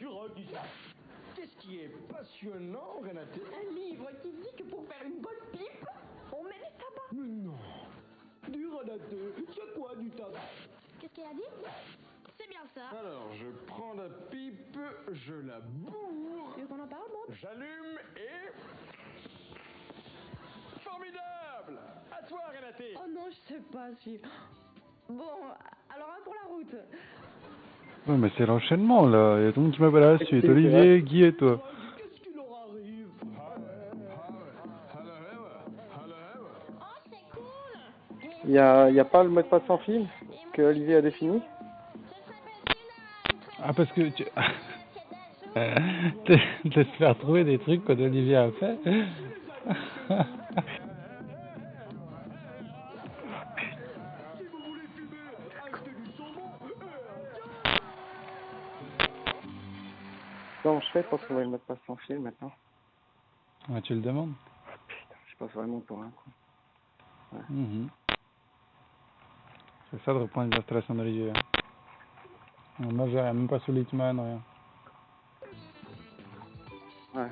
du rock ici. Qu'est-ce qui est passionnant, Renate Un livre qui dit que pour faire une bonne pipe, on met du tabac. Mais non Du Renate C'est quoi du tabac Qu'est-ce qu'elle a dit? C'est bien ça. Alors, je prends la pipe, je la bourre, Tu veux qu'on en parle, bon j'allume et... Formidable À toi, Renate Oh non, je sais pas si... Bon, alors un pour la route. Ouais, mais c'est l'enchaînement là. Il y a tout le monde qui m'appelle à la suite. Olivier, Guy et toi. Il y a, y a pas le mot de passe sans fil que Olivier a défini Ah, parce que tu. de se faire trouver des trucs que Olivier a fait. Comment je fais pour trouver le mot de passe sans fil maintenant Ouais, tu le demandes? Putain, je passe vraiment pour un con. Mhm. C'est ça de reprendre l'illustration d'Olivier. hein. Moi, j'ai rien, même pas sous Litman, rien. Ouais.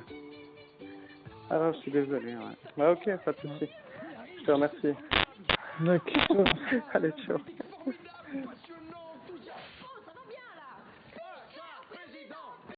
Alors, je suis désolé, ouais. Bah, ok, pas de souci. Je te remercie. D'accord. Allez, ciao.